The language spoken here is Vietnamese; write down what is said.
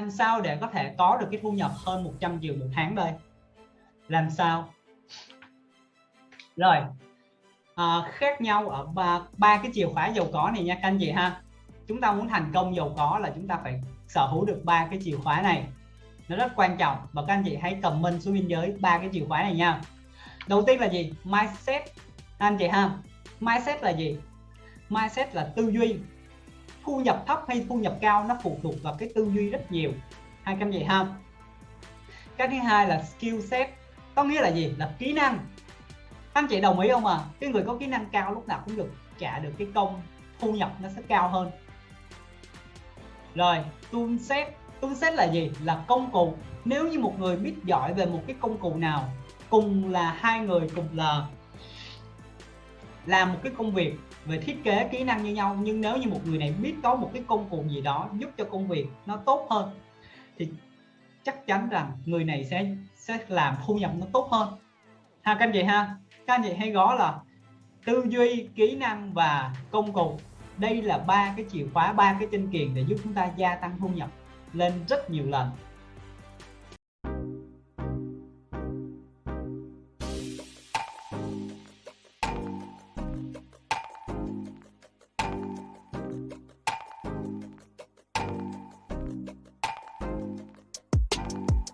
làm sao để có thể có được cái thu nhập hơn 100 triệu một tháng đây? Làm sao? Rồi à, khác nhau ở ba ba cái chìa khóa giàu có này nha các anh chị ha. Chúng ta muốn thành công giàu có là chúng ta phải sở hữu được ba cái chìa khóa này. Nó rất quan trọng và các anh chị hãy comment xuống biên giới ba cái chìa khóa này nha. Đầu tiên là gì? Mindset. Anh chị ha mindset là gì? Mindset là tư duy thu nhập thấp hay thu nhập cao nó phụ thuộc vào cái tư duy rất nhiều. Hai cái gì ha. Cái thứ hai là skill set, có nghĩa là gì? Là kỹ năng. Anh chị đồng ý không à cái người có kỹ năng cao lúc nào cũng được trả được cái công thu nhập nó sẽ cao hơn. Rồi, tool set. Tool set là gì? Là công cụ. Nếu như một người biết giỏi về một cái công cụ nào, cùng là hai người, cùng là làm một cái công việc về thiết kế kỹ năng như nhau, nhưng nếu như một người này biết có một cái công cụ gì đó giúp cho công việc nó tốt hơn, thì chắc chắn rằng người này sẽ sẽ làm thu nhập nó tốt hơn. Ha, các anh chị ha, các anh chị hay gõ là tư duy, kỹ năng và công cụ. Đây là ba cái chìa khóa, ba cái chân kiền để giúp chúng ta gia tăng thu nhập lên rất nhiều lần.